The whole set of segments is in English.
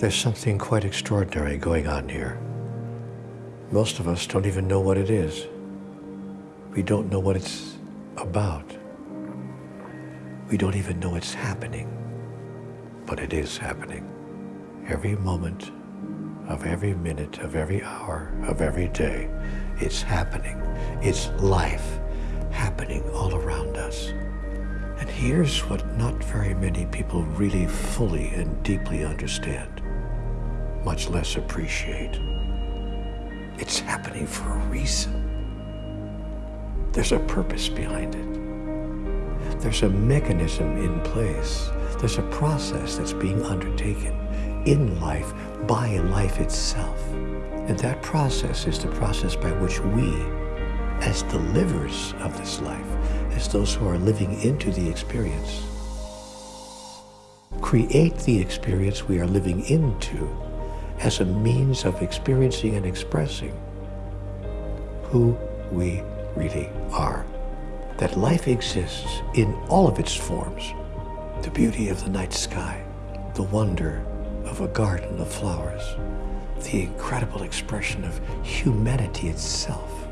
There's something quite extraordinary going on here. Most of us don't even know what it is. We don't know what it's about. We don't even know it's happening. But it is happening. Every moment of every minute of every hour of every day, it's happening. It's life happening all around us. And here's what not very many people really fully and deeply understand, much less appreciate. It's happening for a reason. There's a purpose behind it. There's a mechanism in place. There's a process that's being undertaken in life by life itself. And that process is the process by which we, as the livers of this life, as those who are living into the experience, create the experience we are living into as a means of experiencing and expressing who we really are. That life exists in all of its forms. The beauty of the night sky, the wonder of a garden of flowers, the incredible expression of humanity itself,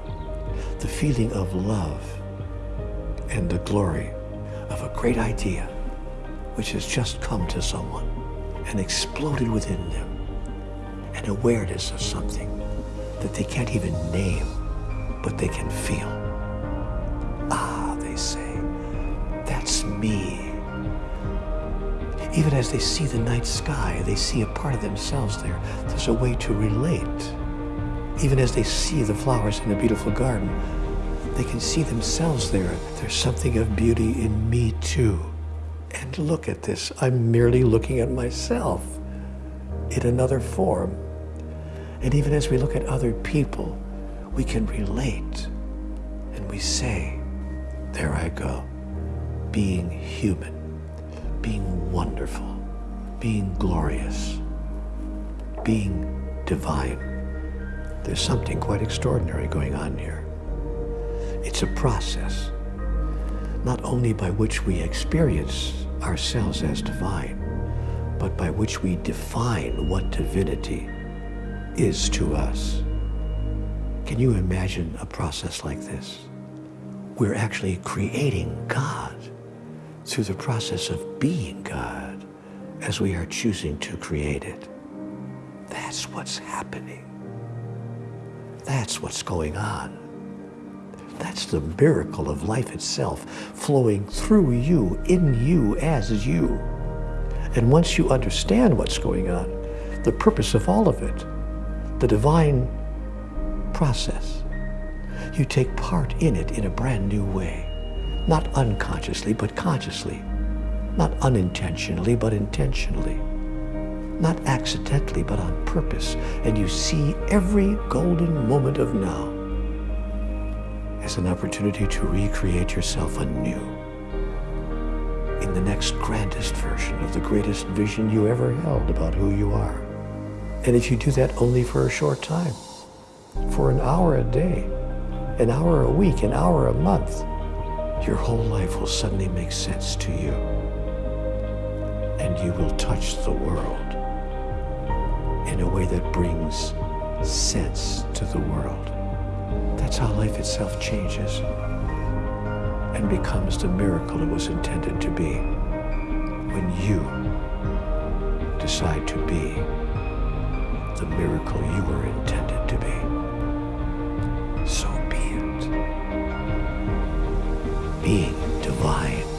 the feeling of love, and the glory of a great idea which has just come to someone and exploded within them, an awareness of something that they can't even name, but they can feel. Ah, they say, that's me. Even as they see the night sky, they see a part of themselves there. There's a way to relate. Even as they see the flowers in a beautiful garden, they can see themselves there. There's something of beauty in me too. And look at this. I'm merely looking at myself in another form. And even as we look at other people, we can relate. And we say, there I go, being human being wonderful, being glorious, being divine. There's something quite extraordinary going on here. It's a process, not only by which we experience ourselves as divine, but by which we define what divinity is to us. Can you imagine a process like this? We're actually creating God through the process of being God as we are choosing to create it. That's what's happening. That's what's going on. That's the miracle of life itself flowing through you, in you, as you. And once you understand what's going on, the purpose of all of it, the divine process, you take part in it in a brand new way not unconsciously, but consciously, not unintentionally, but intentionally, not accidentally, but on purpose. And you see every golden moment of now as an opportunity to recreate yourself anew in the next grandest version of the greatest vision you ever held about who you are. And if you do that only for a short time, for an hour a day, an hour a week, an hour a month, your whole life will suddenly make sense to you. And you will touch the world in a way that brings sense to the world. That's how life itself changes and becomes the miracle it was intended to be when you decide to be the miracle you were intended to be. So be it. being divine.